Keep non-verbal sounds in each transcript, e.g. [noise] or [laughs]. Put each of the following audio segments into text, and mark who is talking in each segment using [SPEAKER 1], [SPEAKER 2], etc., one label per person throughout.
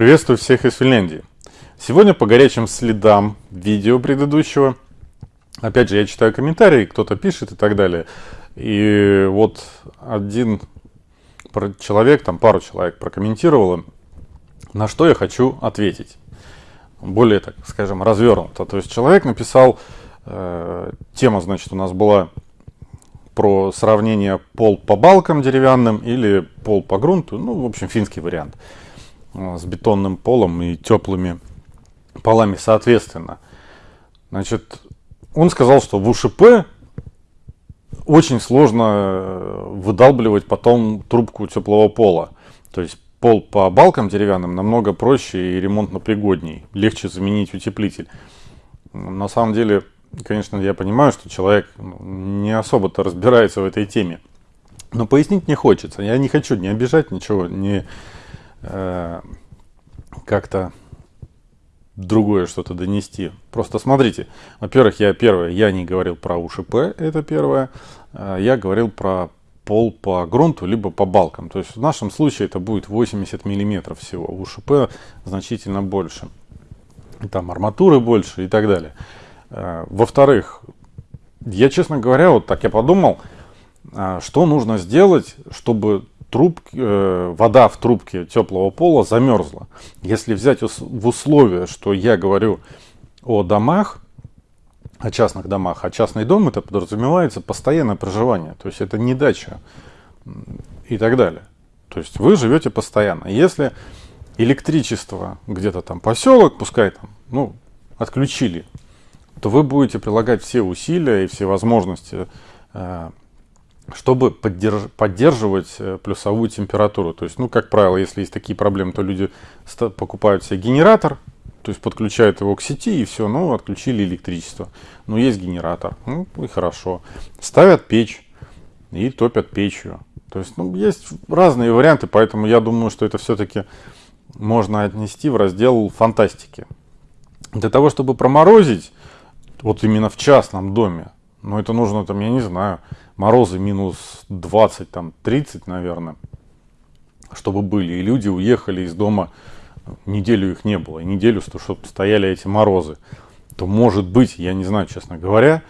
[SPEAKER 1] Приветствую всех из Финляндии. Сегодня по горячим следам видео предыдущего. Опять же, я читаю комментарии, кто-то пишет и так далее. И вот один человек, там пару человек прокомментировало, на что я хочу ответить. Более, так скажем, развернуто. То есть человек написал, э, тема, значит, у нас была про сравнение пол по балкам деревянным или пол по грунту. Ну, в общем, финский вариант. Э, с бетонным полом и теплыми полами соответственно. Значит, он сказал, что в УШП очень сложно э, выдалбливать потом трубку теплого пола. То есть пол по балкам деревянным намного проще и ремонтно пригодней. Легче заменить утеплитель. На самом деле, конечно, я понимаю, что человек ну, не особо-то разбирается в этой теме. Но пояснить не хочется. Я не хочу не обижать ничего, не э, как-то другое что-то донести. Просто смотрите, во-первых, я первое, я не говорил про УШП, это первое. Э, я говорил про пол по грунту, либо по балкам. То есть в нашем случае это будет 80 миллиметров всего. У УШП значительно больше. Там арматуры больше и так далее. Э, во-вторых, я, честно говоря, вот так я подумал, э, что нужно сделать, чтобы труб, э, вода в трубке теплого пола замерзла. Если взять в условие, что я говорю о домах, о частных домах, а частный дом это подразумевается постоянное проживание, то есть это не дача и так далее. То есть вы живете постоянно. Если электричество где-то там поселок, пускай там, ну, отключили, то вы будете прилагать все усилия и все возможности э, чтобы поддерж поддерживать э, плюсовую температуру. То есть, ну, как правило, если есть такие проблемы, то люди покупают себе генератор, то есть подключают его к сети и все, ну, отключили электричество. Но есть генератор, ну, и хорошо. Ставят печь и топят печью. То есть, ну, есть разные варианты, поэтому я думаю, что это все-таки можно отнести в раздел фантастики. Для того, чтобы проморозить, вот именно в частном доме, ну, это нужно там, я не знаю, морозы минус 20, там 30, наверное, чтобы были. И люди уехали из дома, неделю их не было, и неделю, чтобы стояли эти морозы. То может быть, я не знаю, честно говоря,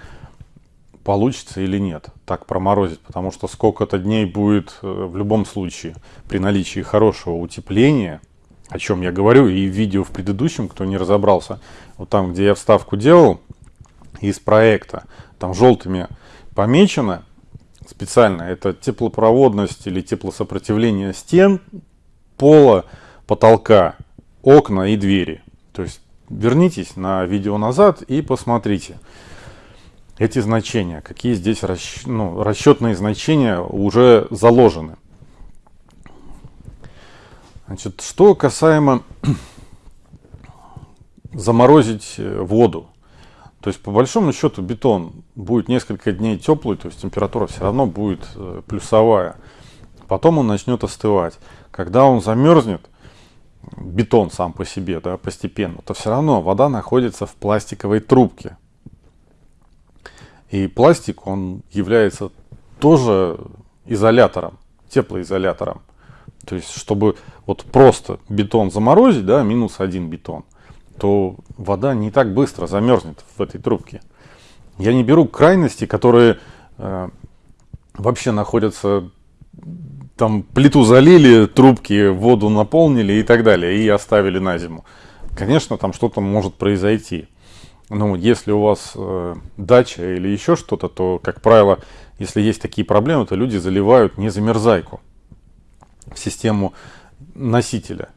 [SPEAKER 1] получится или нет так проморозить, потому что сколько-то дней будет э, в любом случае при наличии хорошего утепления, о чем я говорю, и видео в предыдущем, кто не разобрался, вот там, где я вставку делал из проекта, там желтыми помечено, специально. Это теплопроводность или теплосопротивление стен, пола, потолка, окна и двери. То есть вернитесь на видео назад и посмотрите эти значения, какие здесь расч... ну, расчетные значения уже заложены. Значит, что касаемо [clears throat] заморозить э, воду. То есть, по большому счету, бетон будет несколько дней теплый, то есть температура все равно будет э, плюсовая. Потом он начнет остывать. Когда он замерзнет, бетон сам по себе, да, постепенно, то все равно вода находится в пластиковой трубке. И пластик, он является тоже изолятором, теплоизолятором. То есть, чтобы вот просто бетон заморозить, да, минус один бетон – то вода не так быстро замерзнет в этой трубке. Я не беру крайности, которые э, вообще находятся, там плиту залили, трубки воду наполнили и так далее, и оставили на зиму. Конечно, там что-то может произойти. Но если у вас э, дача или еще что-то, то, как правило, если есть такие проблемы, то люди заливают не замерзайку в систему носителя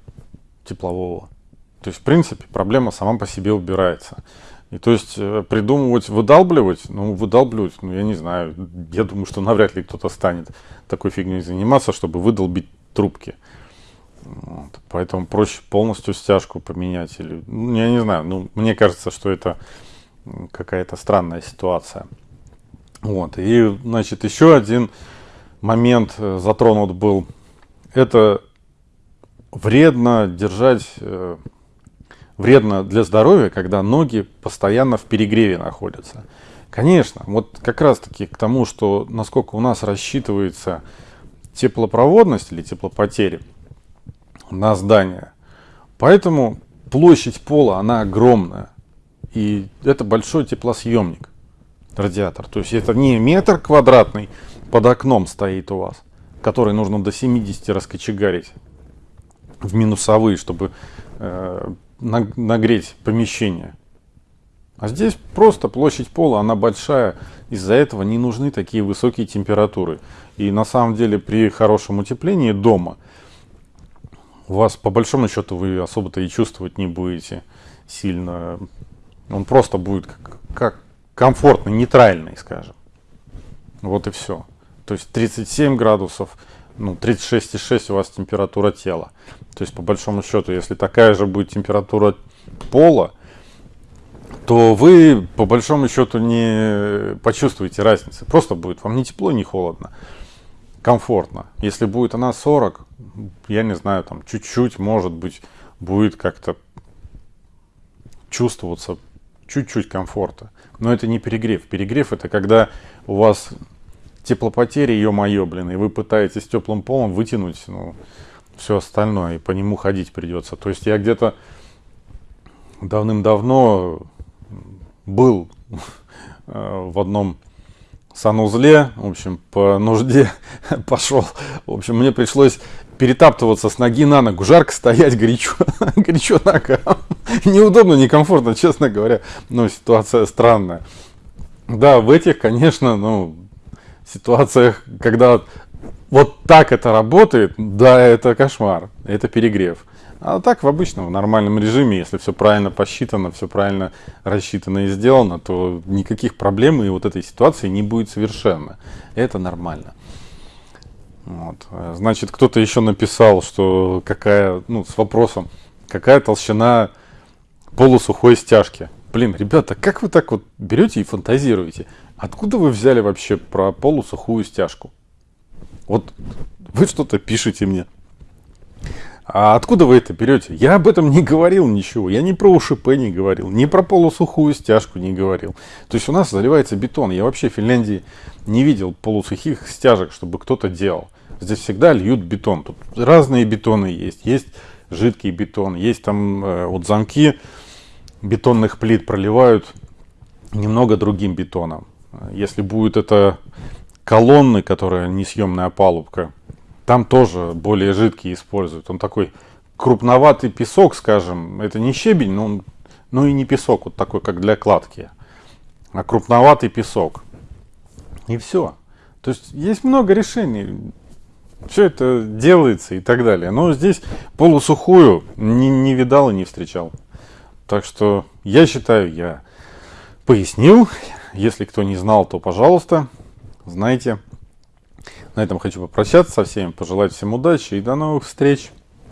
[SPEAKER 1] теплового. То есть, в принципе, проблема сама по себе убирается. И то есть э, придумывать, выдалбливать, ну, выдалбливать, ну, я не знаю, я думаю, что навряд ли кто-то станет такой фигней заниматься, чтобы выдолбить трубки. Вот. Поэтому проще полностью стяжку поменять. Или, ну, я не знаю, ну, мне кажется, что это какая-то странная ситуация. Вот. И, значит, еще один момент э, затронут был. Это вредно держать э, вредно для здоровья, когда ноги постоянно в перегреве находятся. Конечно, вот как раз таки к тому, что насколько у нас рассчитывается теплопроводность или теплопотери на здание, Поэтому площадь пола, она огромная. И это большой теплосъемник, радиатор. То есть это не метр квадратный под окном стоит у вас, который нужно до 70 раскочегарить в минусовые, чтобы э, нагреть помещение. А здесь просто площадь пола, она большая, из-за этого не нужны такие высокие температуры. И на самом деле при хорошем утеплении дома у вас по большому счету вы особо-то и чувствовать не будете сильно. Он просто будет как, как комфортный, нейтральный, скажем. Вот и все. То есть 37 градусов, ну 36,6 у вас температура тела. То есть по большому счету, если такая же будет температура пола, то вы по большому счету не почувствуете разницы. Просто будет вам не тепло, не холодно. Комфортно. Если будет она 40, я не знаю, там чуть-чуть, может быть, будет как-то чувствоваться чуть-чуть комфорта. Но это не перегрев. Перегрев это когда у вас теплопотери, ё-моё, блин, и вы пытаетесь теплым полом вытянуть ну, все остальное, и по нему ходить придется. То есть я где-то давным-давно был э, в одном санузле, в общем, по нужде [laughs] пошел. В общем, мне пришлось перетаптываться с ноги на ногу. Жарко стоять, горячо, [laughs] горячо ногам. [laughs] Неудобно, некомфортно, честно говоря. Но ситуация странная. Да, в этих, конечно, ну, ситуациях, когда вот так это работает, да, это кошмар, это перегрев. А так в обычном, в нормальном режиме, если все правильно посчитано, все правильно рассчитано и сделано, то никаких проблем и вот этой ситуации не будет совершенно. Это нормально. Вот. Значит, кто-то еще написал, что какая, ну, с вопросом, какая толщина полусухой стяжки. Блин, ребята, как вы так вот берете и фантазируете? Откуда вы взяли вообще про полусухую стяжку? Вот вы что-то пишете мне. А откуда вы это берете? Я об этом не говорил ничего. Я не про УШП не говорил, не про полусухую стяжку не говорил. То есть у нас заливается бетон. Я вообще в Финляндии не видел полусухих стяжек, чтобы кто-то делал. Здесь всегда льют бетон. Тут разные бетоны есть. Есть жидкий бетон, есть там э, вот замки бетонных плит проливают немного другим бетоном. Если будет это колонны, которая несъемная палубка, там тоже более жидкий используют. Он такой крупноватый песок, скажем, это не щебень, но, но и не песок, вот такой, как для кладки, а крупноватый песок. И все. То есть есть много решений. Все это делается и так далее. Но здесь полусухую не, не видал и не встречал. Так что я считаю, я пояснил. Если кто не знал, то пожалуйста, знайте. На этом хочу попрощаться со всеми, пожелать всем удачи и до новых встреч.